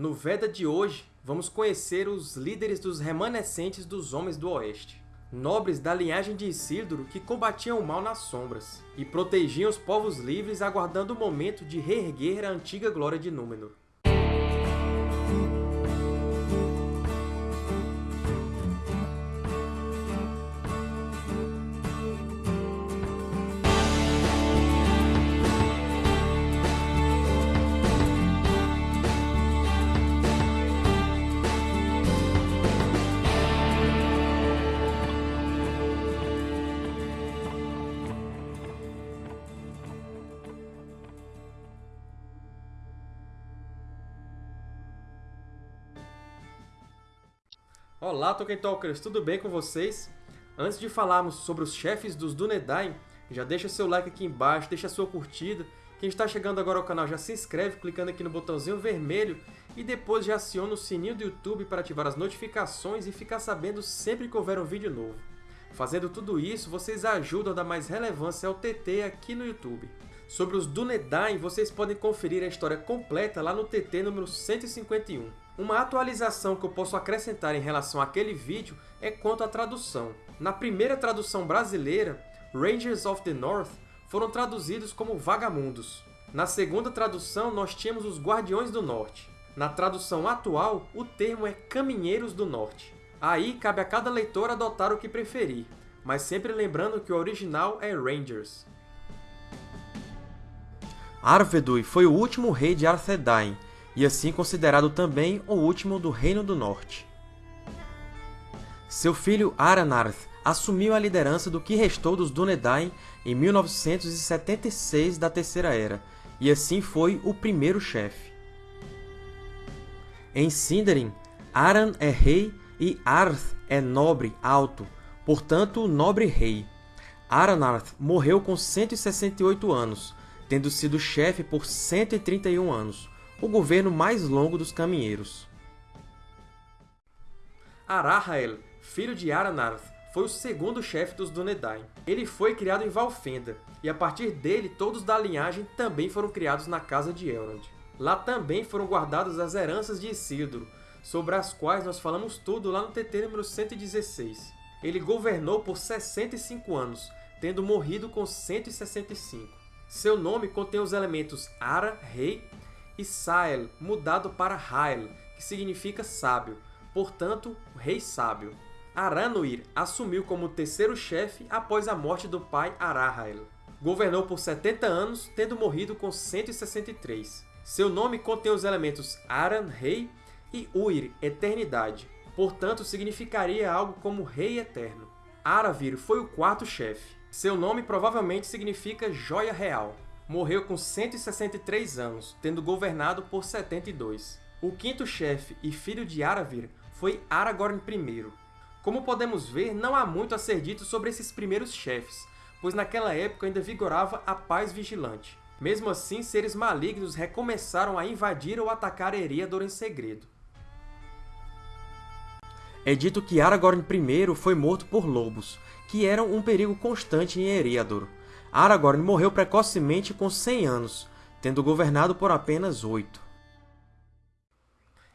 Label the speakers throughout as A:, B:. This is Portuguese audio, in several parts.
A: No Veda de hoje, vamos conhecer os líderes dos remanescentes dos Homens do Oeste. Nobres da linhagem de Isildur que combatiam o mal nas sombras, e protegiam os povos livres aguardando o momento de reerguer a antiga glória de Númenor. Olá, Tolkien Talkers! Tudo bem com vocês? Antes de falarmos sobre os chefes dos Dúnedain, já deixa seu like aqui embaixo, deixa sua curtida. Quem está chegando agora ao canal já se inscreve clicando aqui no botãozinho vermelho e depois já aciona o sininho do YouTube para ativar as notificações e ficar sabendo sempre que houver um vídeo novo. Fazendo tudo isso, vocês ajudam a dar mais relevância ao TT aqui no YouTube. Sobre os Dúnedain, vocês podem conferir a história completa lá no TT número 151. Uma atualização que eu posso acrescentar em relação àquele vídeo é quanto à tradução. Na primeira tradução brasileira, Rangers of the North foram traduzidos como Vagamundos. Na segunda tradução, nós tínhamos os Guardiões do Norte. Na tradução atual, o termo é Caminheiros do Norte. Aí cabe a cada leitor adotar o que preferir, mas sempre lembrando que o original é Rangers. Arvedui foi o último rei de Arthedain, e assim considerado também o último do Reino do Norte. Seu filho Aranarth assumiu a liderança do que restou dos Dúnedain em 1976 da Terceira Era, e assim foi o primeiro chefe. Em Sindarin, Aran é rei e Arth é nobre alto, portanto, nobre rei. Aranarth morreu com 168 anos, tendo sido chefe por 131 anos, o governo mais longo dos caminheiros. Arahael, filho de Aranarth, foi o segundo chefe dos Dúnedain. Ele foi criado em Valfenda, e a partir dele todos da linhagem também foram criados na Casa de Elrond. Lá também foram guardadas as heranças de Isildur, sobre as quais nós falamos tudo lá no TT número 116. Ele governou por 65 anos, tendo morrido com 165. Seu nome contém os elementos Ara, rei, e Sael, mudado para Hael, que significa sábio, portanto, rei sábio. Aranuir assumiu como terceiro chefe após a morte do pai Arahael. Governou por 70 anos, tendo morrido com 163. Seu nome contém os elementos Aran, rei, e Uir, eternidade, portanto significaria algo como rei eterno. Aravir foi o quarto chefe. Seu nome provavelmente significa Joia Real. Morreu com 163 anos, tendo governado por 72. O quinto chefe e filho de Aravir foi Aragorn I. Como podemos ver, não há muito a ser dito sobre esses primeiros chefes, pois naquela época ainda vigorava a paz vigilante. Mesmo assim, seres malignos recomeçaram a invadir ou atacar Eriador em segredo. É dito que Aragorn I foi morto por lobos, que eram um perigo constante em Eriador. Aragorn morreu precocemente com 100 anos, tendo governado por apenas oito.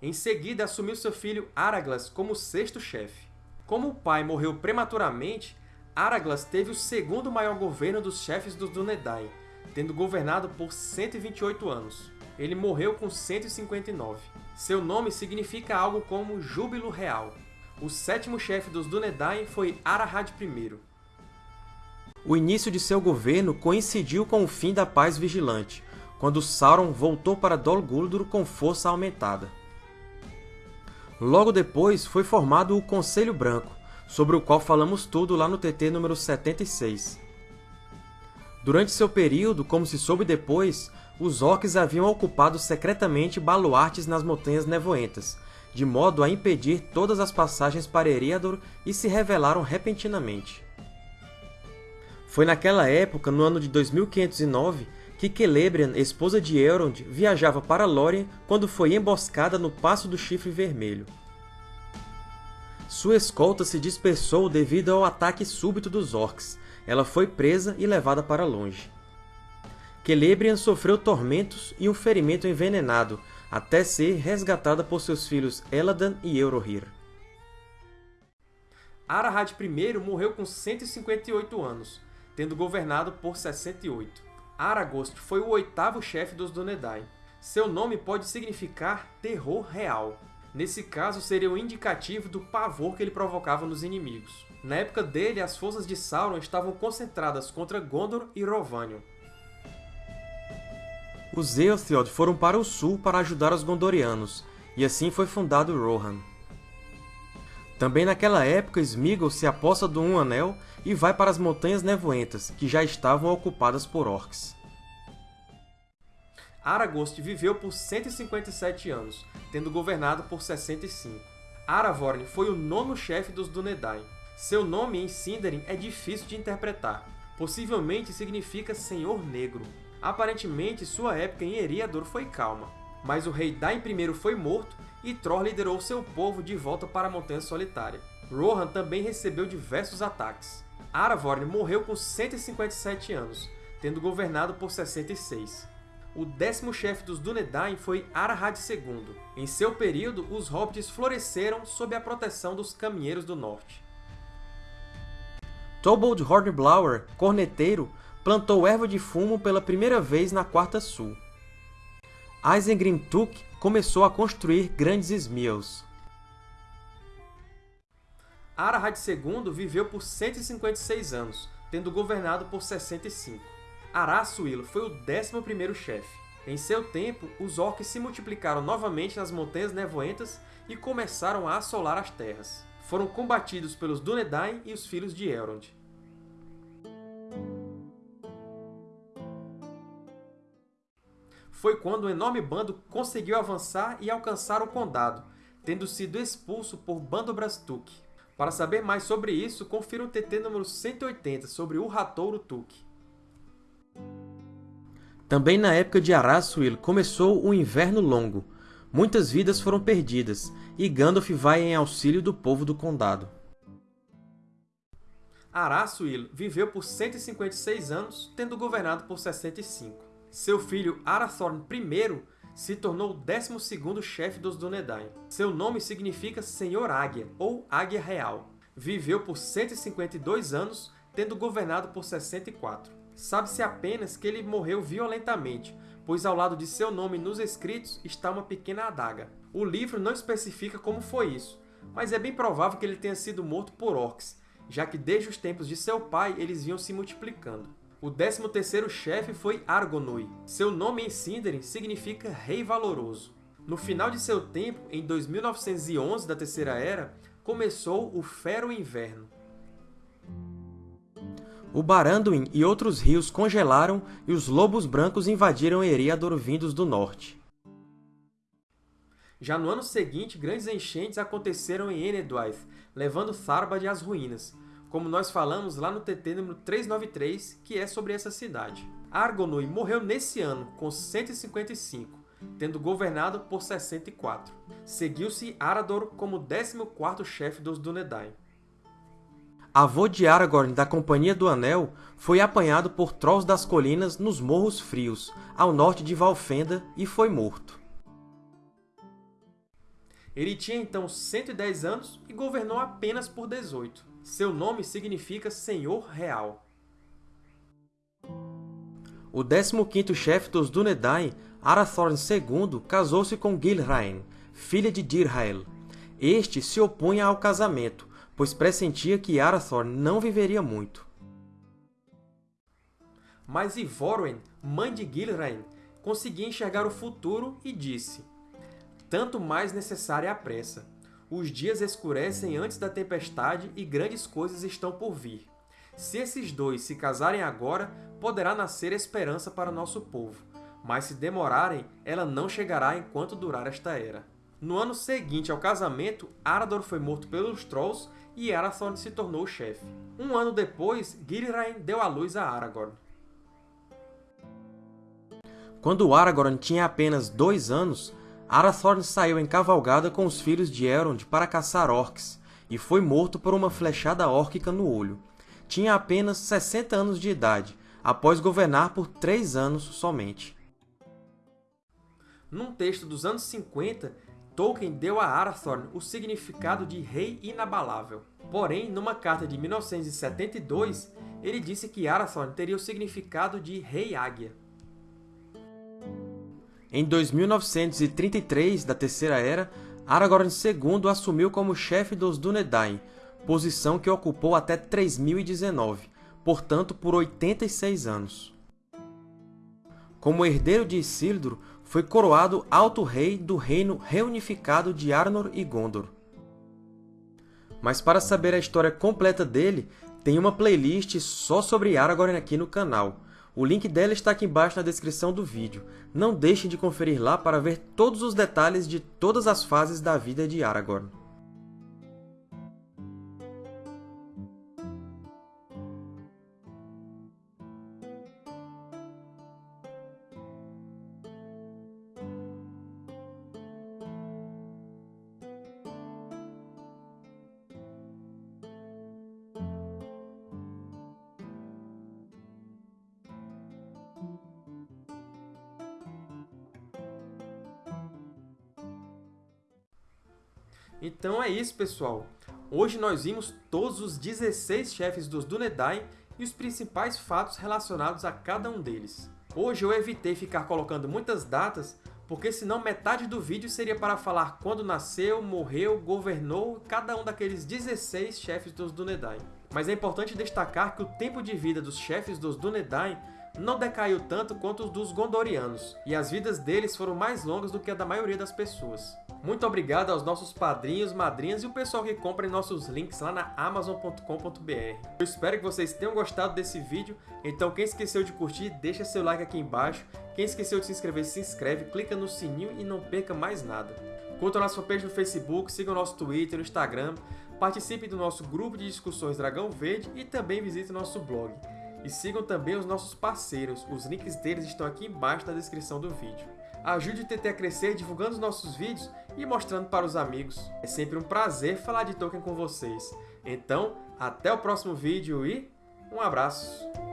A: Em seguida, assumiu seu filho Araglas como sexto chefe. Como o pai morreu prematuramente, Araglas teve o segundo maior governo dos chefes dos Dúnedain, tendo governado por 128 anos. Ele morreu com 159. Seu nome significa algo como Júbilo Real. O sétimo chefe dos Dúnedain foi Arahad I. O início de seu governo coincidiu com o fim da Paz Vigilante, quando Sauron voltou para Dol Guldur com força aumentada. Logo depois foi formado o Conselho Branco, sobre o qual falamos tudo lá no TT número 76. Durante seu período, como se soube depois, os Orcs haviam ocupado secretamente baluartes nas Montanhas Nevoentas, de modo a impedir todas as passagens para Eriador e se revelaram repentinamente. Foi naquela época, no ano de 2509, que Celebrian, esposa de Elrond, viajava para Lórien quando foi emboscada no Passo do Chifre Vermelho. Sua escolta se dispersou devido ao ataque súbito dos Orcs. Ela foi presa e levada para longe. Celebrian sofreu tormentos e um ferimento envenenado,
B: até ser resgatada por seus filhos Eladan e Eurohir.
A: Arahad I morreu com 158 anos, tendo governado por 68. Aragost foi o oitavo chefe dos Dúnedain. Seu nome pode significar terror real. Nesse caso, seria o indicativo do pavor que ele provocava nos inimigos. Na época dele, as forças de Sauron estavam concentradas contra Gondor e Rhovanion.
B: Os Eotheod foram para o sul para ajudar os Gondorianos, e assim foi fundado Rohan. Também naquela época, Sméagol se aposta do Um Anel e vai para as Montanhas Nevoentas, que já estavam ocupadas por Orcs.
A: Aragost viveu por 157 anos, tendo governado por 65. Aravorn foi o nono chefe dos Dúnedain. Seu nome em Sindarin é difícil de interpretar. Possivelmente significa Senhor Negro. Aparentemente, sua época em Eriador foi calma, mas o rei Dain I foi morto e Thor liderou seu povo de volta para a Montanha Solitária. Rohan também recebeu diversos ataques. Aravorn morreu com 157 anos, tendo governado por 66. O décimo chefe dos Dúnedain foi Arahad II. Em seu período, os Hobbits floresceram sob a proteção dos Caminheiros do Norte.
B: Tobold Hornblower, corneteiro, plantou erva de fumo pela primeira vez na Quarta Sul. Isengrim Tuk começou a construir grandes Smeals.
A: Arahad II viveu por 156 anos, tendo governado por 65. Araçuil foi o 11º chefe. Em seu tempo, os Orcs se multiplicaram novamente nas Montanhas Nevoentas e começaram a assolar as terras. Foram combatidos pelos Dúnedain e os Filhos de Elrond. Foi quando um enorme bando conseguiu avançar e alcançar o Condado, tendo sido expulso por Bandobras-Tuk. Para saber mais sobre isso, confira o TT número 180 sobre Urhatouro Tuk.
B: Também na época de Araçuil começou o Inverno Longo. Muitas vidas foram perdidas, e Gandalf vai em auxílio do povo do Condado.
A: Araçuil viveu por 156 anos, tendo governado por 65. Seu filho Arathorn I se tornou o 12º chefe dos Dúnedain. Seu nome significa Senhor Águia, ou Águia Real. Viveu por 152 anos, tendo governado por 64. Sabe-se apenas que ele morreu violentamente, pois ao lado de seu nome nos escritos está uma pequena adaga. O livro não especifica como foi isso, mas é bem provável que ele tenha sido morto por orcs, já que desde os tempos de seu pai eles vinham se multiplicando. O 13º chefe foi Argonui. Seu nome em Sindarin significa Rei Valoroso. No final de seu tempo, em 2911 da Terceira Era, começou o Fero Inverno.
B: O Baranduin e outros rios congelaram e os Lobos Brancos invadiram Eriador vindos do norte.
A: Já no ano seguinte, grandes enchentes aconteceram em Enedwaith, levando Tharbad às ruínas, como nós falamos lá no TT número 393, que é sobre essa cidade. Argonui morreu nesse ano, com 155, tendo governado por 64. Seguiu-se Arador como 14º chefe dos Dúnedain.
B: Avô de Aragorn da Companhia do Anel foi apanhado por Trolls das Colinas nos Morros Frios, ao norte de Valfenda, e foi morto.
A: Ele tinha então 110 anos e governou apenas por 18. Seu nome significa Senhor Real.
B: O 15º chefe dos Dúnedain, Arathorn II, casou-se com Gilraen, filha de Dirhael. Este se opunha ao casamento, pois pressentia que Arathorn não viveria muito.
A: Mas Ivorwen, mãe de Gilraen, conseguia enxergar o futuro e disse Tanto mais necessária a pressa. Os dias escurecem antes da tempestade e grandes coisas estão por vir. Se esses dois se casarem agora, poderá nascer esperança para nosso povo. Mas se demorarem, ela não chegará enquanto durar esta era. No ano seguinte ao casamento, Arador foi morto pelos Trolls e Arathorn se tornou o chefe. Um ano depois, Gilraen deu à luz a Aragorn.
B: Quando Aragorn tinha apenas dois anos, Arathorn saiu em cavalgada com os filhos de Elrond para caçar orcs, e foi morto por uma flechada órquica no olho. Tinha apenas 60 anos de idade, após governar por três anos somente.
A: Num texto dos anos 50, Tolkien deu a Arathorn o significado de Rei Inabalável. Porém, numa carta de 1972, ele disse que Arathorn teria o significado de Rei Águia.
B: Em 2933 da Terceira Era, Aragorn II assumiu como chefe dos Dúnedain, posição que ocupou até 3019, portanto por 86 anos. Como herdeiro de Isildur, foi coroado Alto Rei do reino reunificado de Arnor e Gondor. Mas para saber a história completa dele, tem uma playlist só sobre Aragorn aqui no canal. O link dela está aqui embaixo na descrição do vídeo. Não deixem de conferir lá para ver todos os detalhes de todas as fases da vida de Aragorn.
A: Então é isso, pessoal! Hoje nós vimos todos os 16 chefes dos Dúnedain e os principais fatos relacionados a cada um deles. Hoje eu evitei ficar colocando muitas datas, porque senão metade do vídeo seria para falar quando nasceu, morreu, governou cada um daqueles 16 chefes dos Dúnedain. Mas é importante destacar que o tempo de vida dos chefes dos Dúnedain não decaiu tanto quanto os dos Gondorianos, e as vidas deles foram mais longas do que a da maioria das pessoas. Muito obrigado aos nossos padrinhos, madrinhas e o pessoal que compra em nossos links lá na Amazon.com.br. Eu espero que vocês tenham gostado desse vídeo, então quem esqueceu de curtir, deixa seu like aqui embaixo. Quem esqueceu de se inscrever, se inscreve, clica no sininho e não perca mais nada. Curta a nossa fanpage no Facebook, siga o nosso Twitter, no Instagram, participe do nosso grupo de discussões Dragão Verde e também visite o nosso blog. E sigam também os nossos parceiros, os links deles estão aqui embaixo na descrição do vídeo. Ajude o TT a crescer divulgando os nossos vídeos e mostrando para os amigos. É sempre um prazer falar de Tolkien com vocês. Então, até o próximo vídeo e um abraço!